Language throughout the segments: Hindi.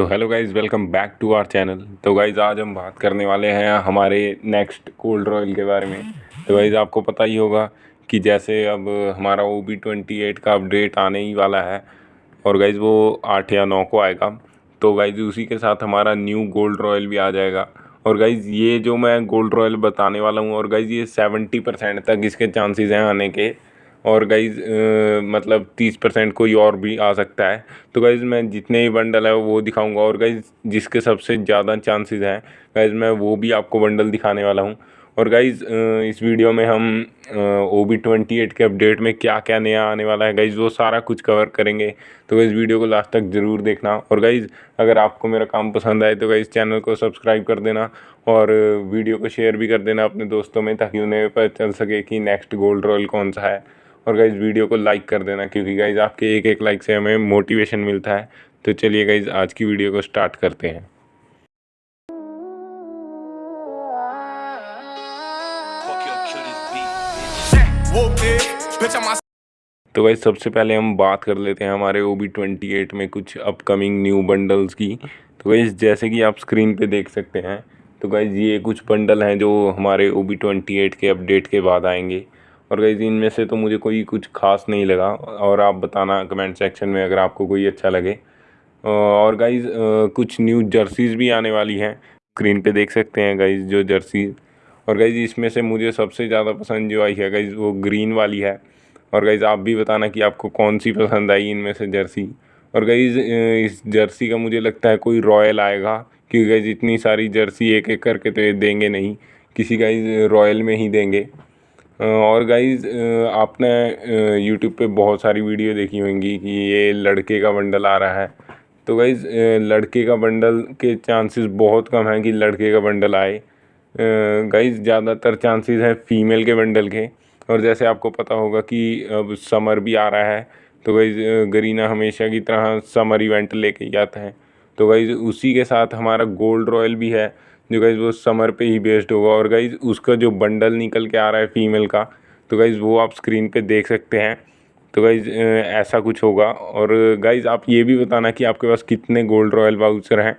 So hello guys welcome back to our channel तो गाइज़ आज हम बात करने वाले हैं हमारे नेक्स्ट कोल्ड रॉयल के बारे में। तो गाइज़ आपको पता ही होगा कि जैसे अब हमारा ओ बी ट्वेंटी एट का अपडेट आने ही वाला है और गाइज़ वो आठ या नौ को आएगा। तो गाइज़ उसी के साथ हमारा न्यू गोल्ड रॉयल भी आ जाएगा। और गाइज़ ये जो मैं गोल्ड रॉयल बताने वाला हूँ और गाइज़ ये सेवेंटी परसेंट तक इसके चांसेज़ हैं आने के। और गाइज़ मतलब तीस परसेंट कोई और भी आ सकता है। तो गाइज़ मैं जितने भी बंडल है वो दिखाऊँगा और गाइज़ जिसके सबसे ज़्यादा चांसेस हैं गाइज़ मैं वो भी आपको बंडल दिखाने वाला हूँ। और गाइज़ इस वीडियो में हम ओ बी ट्वेंटी एट के अपडेट में क्या क्या नया आने वाला है गाइज़ वो सारा कुछ कवर करेंगे। तो गाइज़ वीडियो को लास्ट तक ज़रूर देखना। और गाइज़ अगर आपको मेरा काम पसंद आए तो गाइज़ चैनल को सब्सक्राइब कर देना और वीडियो को शेयर भी कर देना अपने दोस्तों में, ताकि उन्हें पता चल सके कि नेक्स्ट गोल्ड रॉयल कौन सा है। और गाइज़ वीडियो को लाइक कर देना, क्योंकि गाइज़ आपके एक एक लाइक से हमें मोटिवेशन मिलता है। तो चलिए गाइज़ आज की वीडियो को स्टार्ट करते हैं। तो भाई सबसे पहले हम बात कर लेते हैं हमारे ओ बी ट्वेंटी एट में कुछ अपकमिंग न्यू बंडल्स की। तो गाइज़ जैसे कि आप स्क्रीन पे देख सकते हैं तो गाइज़ ये कुछ बंडल हैं जो हमारे ओ बी ट्वेंटी एट के अपडेट के बाद आएँगे। और गाइज़ इनमें से तो मुझे कोई कुछ खास नहीं लगा। और आप बताना कमेंट सेक्शन में अगर आपको कोई अच्छा लगे। और गाइज़ कुछ न्यू जर्सीज़ भी आने वाली हैं। स्क्रीन पे देख सकते हैं गाइज़ जो जर्सी और गाइज़ इसमें से मुझे सबसे ज़्यादा पसंद जो आई है गाइज़ वो ग्रीन वाली है। और गाइज़ आप भी बताना कि आपको कौन सी पसंद आई इनमें से जर्सी और गाइज़ इस जर्सी का मुझे लगता है कोई रॉयल आएगा। क्योंकि गाइज़ इतनी सारी जर्सी एक एक करके तो देंगे नहीं। किसी गाइज़ रॉयल में ही देंगे। और गाइज़ आपने यूट्यूब पे बहुत सारी वीडियो देखी होंगी कि ये लड़के का बंडल आ रहा है। तो गाइज़ लड़के का बंडल के चांसेस बहुत कम हैं कि लड़के का बंडल आए। गाइज़ ज़्यादातर चांसेस हैं फीमेल के बंडल के। और जैसे आपको पता होगा कि अब समर भी आ रहा है तो गाइज़ गरीना हमेशा की तरह समर इवेंट लेके आता है। तो गाइज़ उसी के साथ हमारा गोल्ड रॉयल भी है। जो गाइज़ वो समर पे ही बेस्ड होगा और गाइज़ उसका जो बंडल निकल के आ रहा है फीमेल का तो गाइज़ वो आप स्क्रीन पे देख सकते हैं। तो गाइज़ ऐसा कुछ होगा। और गाइज़ आप ये भी बताना कि आपके पास कितने गोल्ड रॉयल वाउचर हैं।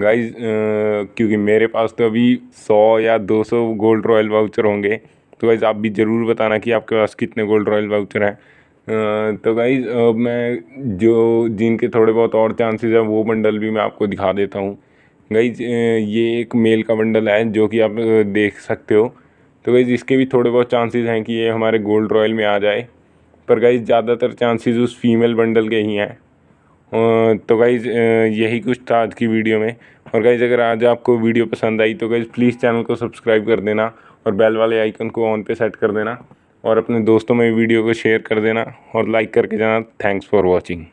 गाइज़ क्योंकि मेरे पास तो अभी सौ या दो सौ गोल्ड रॉयल वाउचर होंगे। तो गाइज़ आप भी ज़रूर बताना कि आपके पास कितने गोल्ड रॉयल वाउचर हैं। तो गाइज़ मैं जो, जिनके थोड़े बहुत और चांसेस हैं, वो बंडल भी मैं आपको दिखा देता हूँ। गाइज़ ये एक मेल का बंडल है जो कि आप देख सकते हो। तो गाइज़ इसके भी थोड़े बहुत चांसेस हैं कि ये हमारे गोल्ड रॉयल में आ जाए। पर गाइज़ ज़्यादातर चांसेस उस फीमेल बंडल के ही हैं। तो गाइज़ यही कुछ था आज की वीडियो में। और गाइज़ अगर आज आपको वीडियो पसंद आई तो गाइज़ प्लीज़ चैनल को सब्सक्राइब कर देना और बेल वाले आइकन को ऑन पे सेट कर देना। और अपने दोस्तों में वीडियो को शेयर कर देना और लाइक करके जाना। Thanks for watching